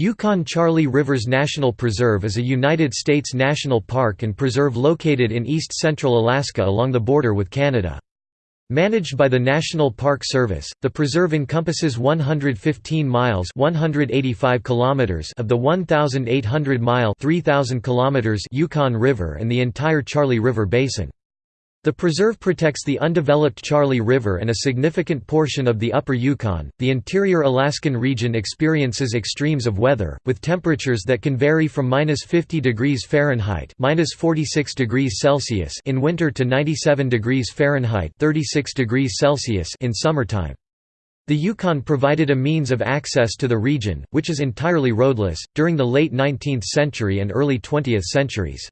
Yukon-Charlie Rivers National Preserve is a United States national park and preserve located in east-central Alaska along the border with Canada. Managed by the National Park Service, the preserve encompasses 115 miles 185 kilometers of the 1,800-mile 3,000 kilometers Yukon River and the entire Charlie River Basin. The preserve protects the undeveloped Charlie River and a significant portion of the upper Yukon. The interior Alaskan region experiences extremes of weather, with temperatures that can vary from minus 50 degrees Fahrenheit minus 46 degrees Celsius in winter to 97 degrees Fahrenheit 36 degrees Celsius in summertime. The Yukon provided a means of access to the region, which is entirely roadless, during the late 19th century and early 20th centuries.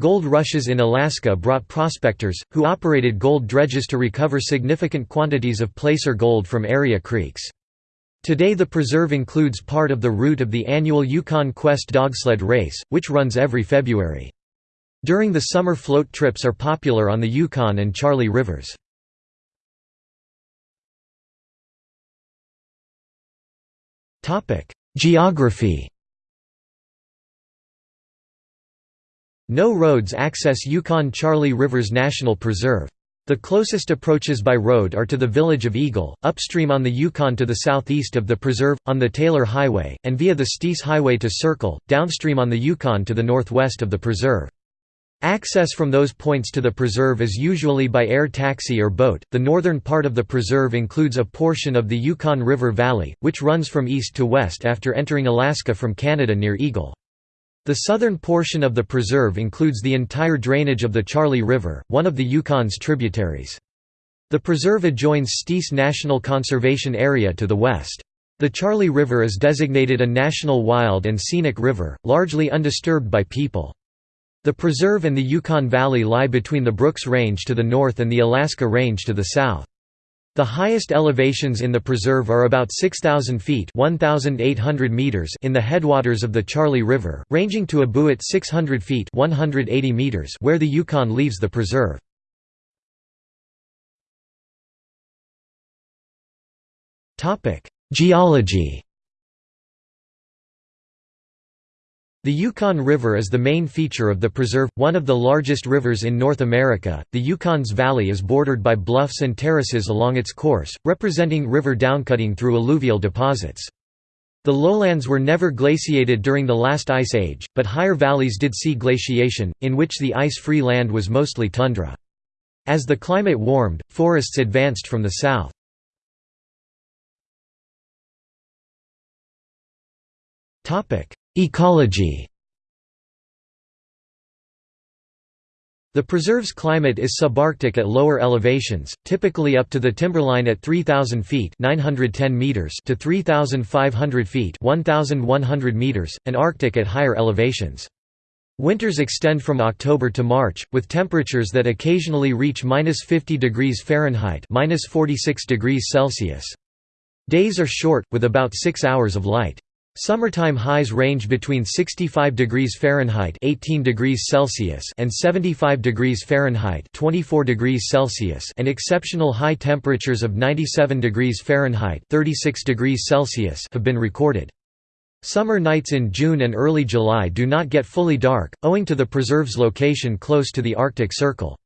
Gold rushes in Alaska brought prospectors, who operated gold dredges to recover significant quantities of placer gold from area creeks. Today the preserve includes part of the route of the annual Yukon Quest dogsled race, which runs every February. During the summer float trips are popular on the Yukon and Charlie Rivers. Geography No roads access Yukon-Charlie Rivers National Preserve. The closest approaches by road are to the village of Eagle, upstream on the Yukon to the southeast of the preserve, on the Taylor Highway, and via the Steese Highway to Circle, downstream on the Yukon to the northwest of the preserve. Access from those points to the preserve is usually by air taxi or boat. The northern part of the preserve includes a portion of the Yukon River Valley, which runs from east to west after entering Alaska from Canada near Eagle. The southern portion of the preserve includes the entire drainage of the Charlie River, one of the Yukon's tributaries. The preserve adjoins Steese National Conservation Area to the west. The Charlie River is designated a national wild and scenic river, largely undisturbed by people. The preserve and the Yukon Valley lie between the Brooks Range to the north and the Alaska Range to the south. The highest elevations in the preserve are about 6,000 feet meters in the headwaters of the Charlie River, ranging to Abu at 600 feet 180 meters where the Yukon leaves the preserve. Geology The Yukon River is the main feature of the preserve, one of the largest rivers in North America. The Yukon's valley is bordered by bluffs and terraces along its course, representing river downcutting through alluvial deposits. The lowlands were never glaciated during the last ice age, but higher valleys did see glaciation, in which the ice-free land was mostly tundra. As the climate warmed, forests advanced from the south. Ecology The preserve's climate is subarctic at lower elevations, typically up to the timberline at 3,000 feet 910 meters to 3,500 feet 1,100 meters, and arctic at higher elevations. Winters extend from October to March, with temperatures that occasionally reach minus 50 degrees Fahrenheit minus 46 degrees Celsius. Days are short, with about six hours of light. Summertime highs range between 65 degrees Fahrenheit 18 degrees Celsius and 75 degrees Fahrenheit 24 degrees Celsius and exceptional high temperatures of 97 degrees Fahrenheit 36 degrees Celsius have been recorded. Summer nights in June and early July do not get fully dark, owing to the preserve's location close to the Arctic Circle.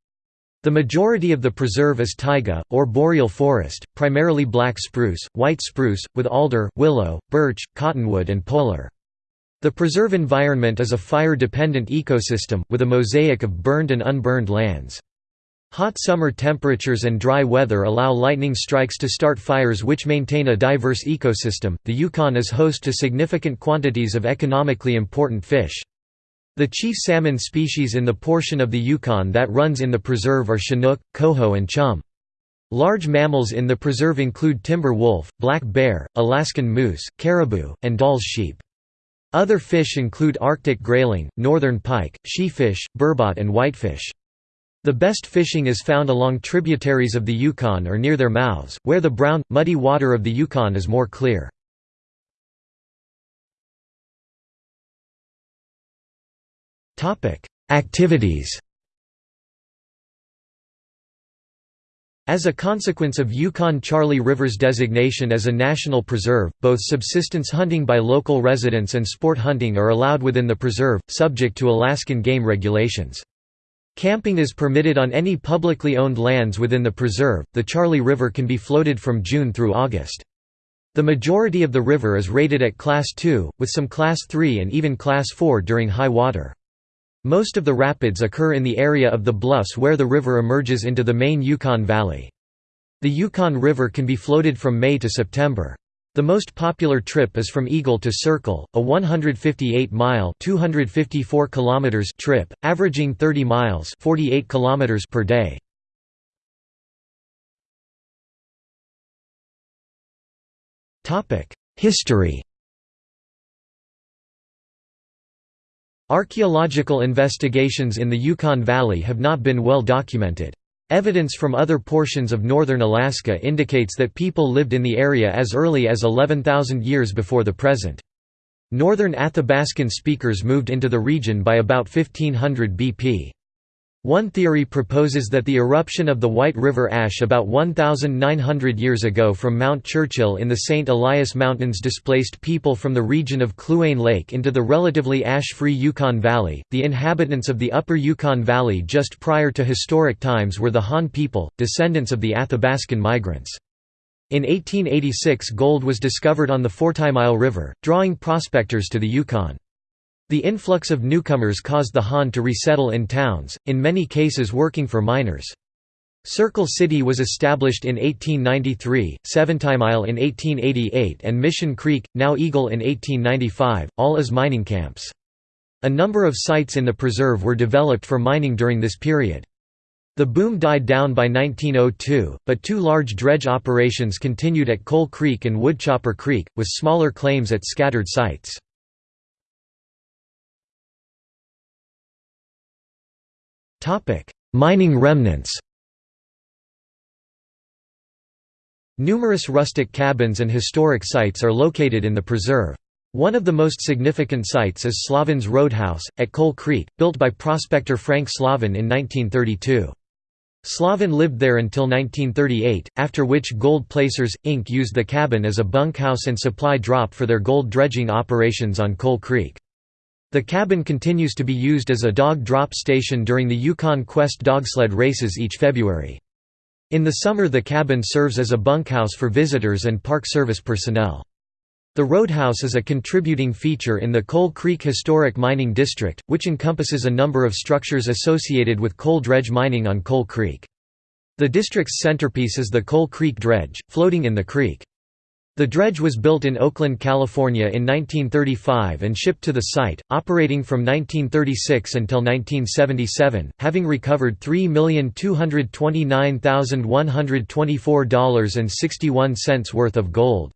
The majority of the preserve is taiga, or boreal forest, primarily black spruce, white spruce, with alder, willow, birch, cottonwood and polar. The preserve environment is a fire-dependent ecosystem, with a mosaic of burned and unburned lands. Hot summer temperatures and dry weather allow lightning strikes to start fires which maintain a diverse ecosystem. The Yukon is host to significant quantities of economically important fish. The chief salmon species in the portion of the Yukon that runs in the preserve are chinook, coho and chum. Large mammals in the preserve include timber wolf, black bear, Alaskan moose, caribou, and Dall's sheep. Other fish include Arctic grayling, northern pike, sheefish, burbot and whitefish. The best fishing is found along tributaries of the Yukon or near their mouths, where the brown, muddy water of the Yukon is more clear. Activities As a consequence of Yukon-Charlie River's designation as a national preserve, both subsistence hunting by local residents and sport hunting are allowed within the preserve, subject to Alaskan game regulations. Camping is permitted on any publicly owned lands within the preserve. The Charlie River can be floated from June through August. The majority of the river is rated at Class 2, with some Class 3 and even Class 4 during high water. Most of the rapids occur in the area of the bluffs where the river emerges into the main Yukon Valley. The Yukon River can be floated from May to September. The most popular trip is from Eagle to Circle, a 158-mile (254 kilometers) trip, averaging 30 miles (48 kilometers) per day. Topic: History Archaeological investigations in the Yukon Valley have not been well documented. Evidence from other portions of northern Alaska indicates that people lived in the area as early as 11,000 years before the present. Northern Athabascan speakers moved into the region by about 1500 BP. One theory proposes that the eruption of the White River ash about 1,900 years ago from Mount Churchill in the St. Elias Mountains displaced people from the region of Kluane Lake into the relatively ash-free Yukon Valley. The inhabitants of the upper Yukon Valley just prior to historic times were the Han people, descendants of the Athabascan migrants. In 1886 gold was discovered on the Fortymile River, drawing prospectors to the Yukon. The influx of newcomers caused the Han to resettle in towns, in many cases working for miners. Circle City was established in 1893, Seventymile in 1888 and Mission Creek, now Eagle in 1895, all as mining camps. A number of sites in the preserve were developed for mining during this period. The boom died down by 1902, but two large dredge operations continued at Coal Creek and Woodchopper Creek, with smaller claims at scattered sites. Topic: Mining remnants. Numerous rustic cabins and historic sites are located in the preserve. One of the most significant sites is Slaven's Roadhouse, at Coal Creek, built by prospector Frank Slaven in 1932. Slaven lived there until 1938, after which Gold Placers, Inc. used the cabin as a bunkhouse and supply drop for their gold dredging operations on Coal Creek. The cabin continues to be used as a dog drop station during the Yukon Quest dogsled races each February. In the summer the cabin serves as a bunkhouse for visitors and Park Service personnel. The roadhouse is a contributing feature in the Coal Creek Historic Mining District, which encompasses a number of structures associated with coal dredge mining on Coal Creek. The district's centerpiece is the Coal Creek Dredge, floating in the creek. The dredge was built in Oakland, California in 1935 and shipped to the site, operating from 1936 until 1977, having recovered $3,229,124.61 worth of gold.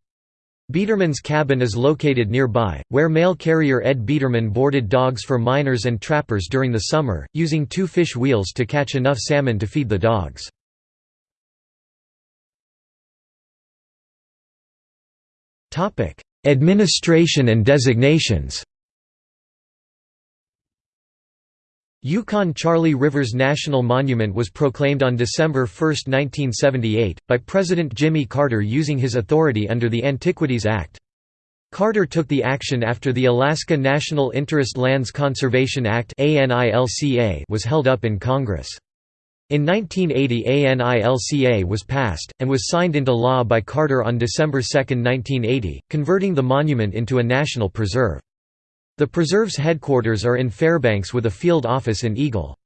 Biederman's cabin is located nearby, where mail carrier Ed Biederman boarded dogs for miners and trappers during the summer, using two fish wheels to catch enough salmon to feed the dogs. Topic: Administration and designations. Yukon-Charlie Rivers National Monument was proclaimed on December 1, 1978, by President Jimmy Carter using his authority under the Antiquities Act. Carter took the action after the Alaska National Interest Lands Conservation Act was held up in Congress. In 1980 ANILCA was passed, and was signed into law by Carter on December 2, 1980, converting the monument into a national preserve. The preserve's headquarters are in Fairbanks with a field office in Eagle.